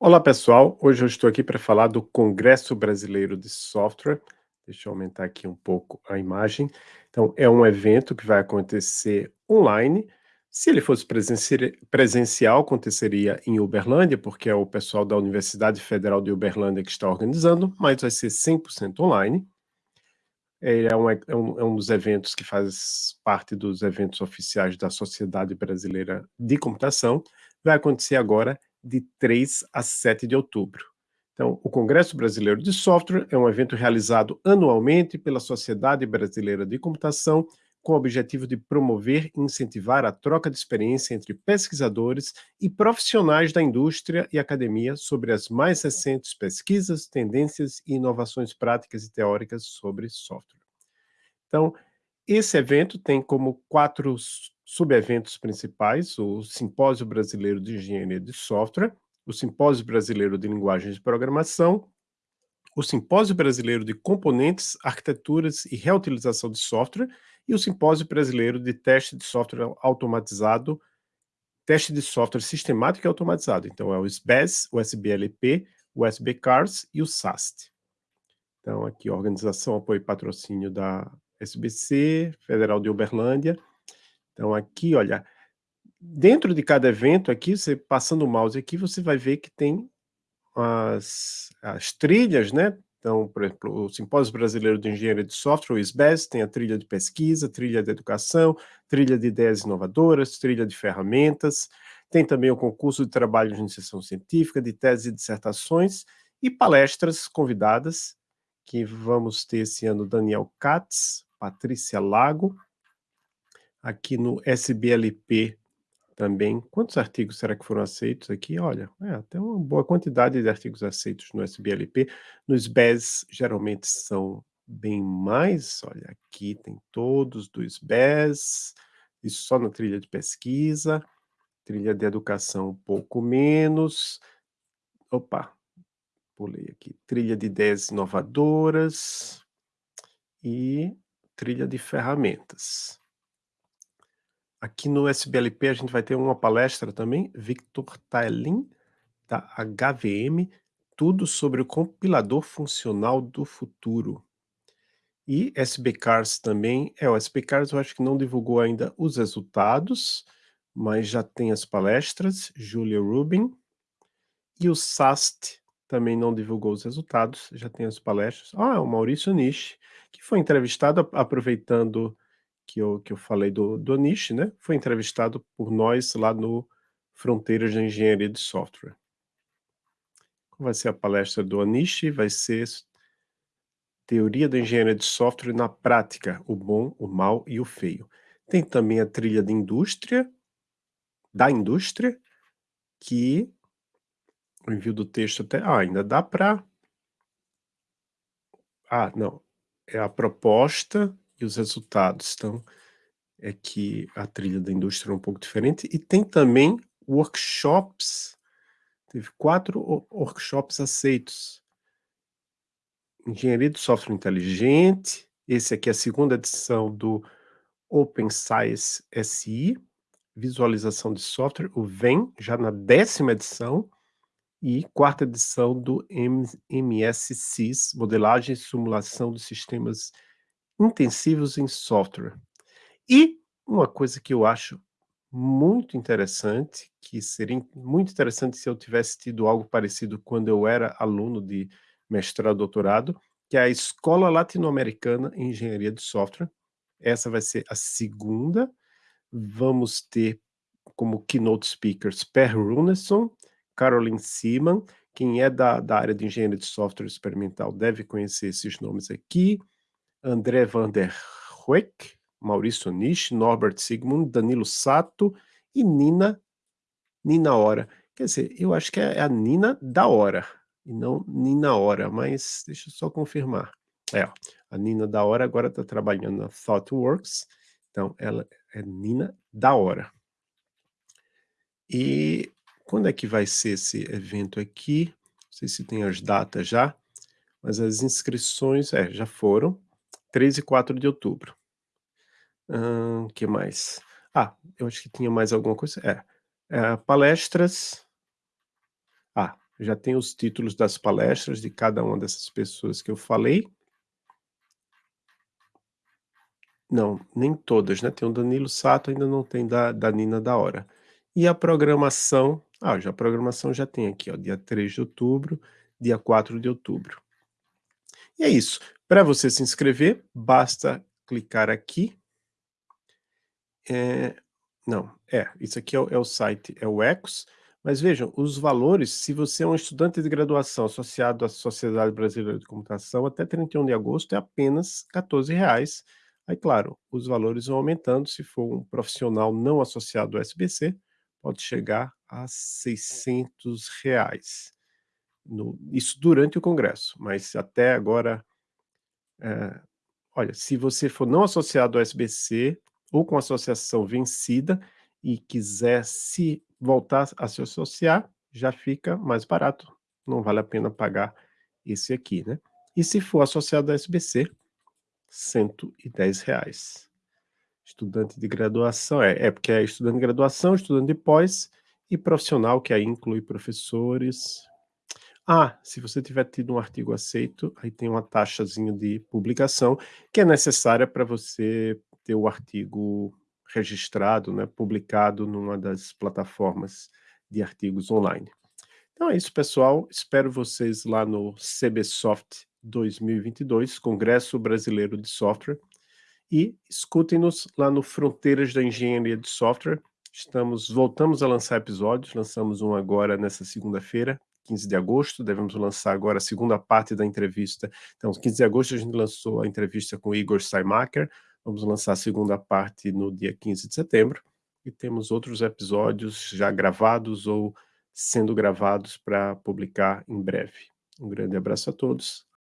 Olá pessoal, hoje eu estou aqui para falar do Congresso Brasileiro de Software. Deixa eu aumentar aqui um pouco a imagem. Então, é um evento que vai acontecer online. Se ele fosse presencial, aconteceria em Uberlândia, porque é o pessoal da Universidade Federal de Uberlândia que está organizando, mas vai ser 100% online. É um, é, um, é um dos eventos que faz parte dos eventos oficiais da Sociedade Brasileira de Computação. Vai acontecer agora de 3 a 7 de outubro. Então, o Congresso Brasileiro de Software é um evento realizado anualmente pela Sociedade Brasileira de Computação com o objetivo de promover e incentivar a troca de experiência entre pesquisadores e profissionais da indústria e academia sobre as mais recentes pesquisas, tendências e inovações práticas e teóricas sobre software. Então, esse evento tem como quatro subeventos principais, o Simpósio Brasileiro de Engenharia de Software, o Simpósio Brasileiro de Linguagens de Programação, o Simpósio Brasileiro de Componentes, Arquiteturas e Reutilização de Software e o Simpósio Brasileiro de Teste de Software Automatizado, Teste de Software Sistemático e Automatizado. Então, é o SBES, o SBLP, o SBCARS e o SAST. Então, aqui, organização, apoio e patrocínio da SBC, Federal de Uberlândia, então aqui, olha, dentro de cada evento aqui, você passando o mouse aqui, você vai ver que tem as, as trilhas, né? Então, por exemplo, o Simpósio Brasileiro de Engenharia de Software, o SBES, tem a trilha de pesquisa, trilha de educação, trilha de ideias inovadoras, trilha de ferramentas, tem também o concurso de trabalho de iniciação científica, de teses e dissertações, e palestras convidadas, que vamos ter esse ano Daniel Katz, Patrícia Lago, aqui no SBLP também. Quantos artigos será que foram aceitos aqui? Olha, é, tem uma boa quantidade de artigos aceitos no SBLP. Nos SBES, geralmente são bem mais. Olha, aqui tem todos dos SBES, isso só na trilha de pesquisa, trilha de educação um pouco menos. Opa, pulei aqui. Trilha de ideias inovadoras e trilha de ferramentas. Aqui no SBLP a gente vai ter uma palestra também, Victor Taelin, da HVM, tudo sobre o compilador funcional do futuro. E SBCars também, é, o SBCars eu acho que não divulgou ainda os resultados, mas já tem as palestras, Julia Rubin, e o SAST também não divulgou os resultados, já tem as palestras. Ah, o Maurício Nishi, que foi entrevistado aproveitando que eu, que eu falei do, do Anish, né? Foi entrevistado por nós lá no Fronteiras de Engenharia de Software. Qual vai ser a palestra do Anish? Vai ser Teoria da Engenharia de Software na Prática, o bom, o mal e o feio. Tem também a trilha de indústria, da indústria, que o envio do texto até... Ah, ainda dá para... Ah, não. É a proposta e os resultados. Então, é que a trilha da indústria é um pouco diferente. E tem também workshops, teve quatro workshops aceitos. Engenharia do Software Inteligente, esse aqui é a segunda edição do Open Science SI, Visualização de Software, o VEM, já na décima edição, e quarta edição do MSCIS, Modelagem e Simulação de Sistemas intensivos em software. E uma coisa que eu acho muito interessante, que seria muito interessante se eu tivesse tido algo parecido quando eu era aluno de mestrado, doutorado, que é a Escola Latino-Americana em Engenharia de Software. Essa vai ser a segunda. Vamos ter como keynote speakers Per Runeson, Caroline Seaman, quem é da, da área de engenharia de software experimental deve conhecer esses nomes aqui. André van der Hoek, Maurício Nisch, Norbert Sigmund, Danilo Sato e Nina, Nina Hora. Quer dizer, eu acho que é a Nina da Hora, e não Nina Hora, mas deixa eu só confirmar. É, a Nina da Hora agora está trabalhando na ThoughtWorks, então ela é Nina da Hora. E quando é que vai ser esse evento aqui? Não sei se tem as datas já, mas as inscrições é, já foram. 3 e 4 de outubro. O que mais? Ah, eu acho que tinha mais alguma coisa. É, é palestras. Ah, Já tem os títulos das palestras de cada uma dessas pessoas que eu falei. Não, nem todas, né? Tem o Danilo Sato, ainda não tem da, da Nina da Hora. E a programação, ah, já a programação já tem aqui, ó, dia 3 de outubro, dia 4 de outubro. E é isso. Para você se inscrever, basta clicar aqui. É, não, é, isso aqui é o, é o site, é o Ecos. Mas vejam, os valores, se você é um estudante de graduação associado à Sociedade Brasileira de Computação, até 31 de agosto é apenas R$ 14,00. Aí, claro, os valores vão aumentando. Se for um profissional não associado ao SBC, pode chegar a 600 reais. No, isso durante o congresso, mas até agora, é, olha, se você for não associado ao SBC ou com associação vencida e quiser se voltar a se associar, já fica mais barato. Não vale a pena pagar esse aqui, né? E se for associado ao SBC, 110 reais. Estudante de graduação, é, é porque é estudante de graduação, estudante de pós e profissional, que aí inclui professores. Ah, se você tiver tido um artigo aceito, aí tem uma taxazinha de publicação que é necessária para você ter o artigo registrado, né, publicado numa das plataformas de artigos online. Então é isso, pessoal. Espero vocês lá no CBSoft 2022, Congresso Brasileiro de Software. E escutem-nos lá no Fronteiras da Engenharia de Software. Estamos, voltamos a lançar episódios, lançamos um agora nessa segunda-feira, 15 de agosto, devemos lançar agora a segunda parte da entrevista. Então, 15 de agosto a gente lançou a entrevista com Igor Steinmacher, vamos lançar a segunda parte no dia 15 de setembro, e temos outros episódios já gravados ou sendo gravados para publicar em breve. Um grande abraço a todos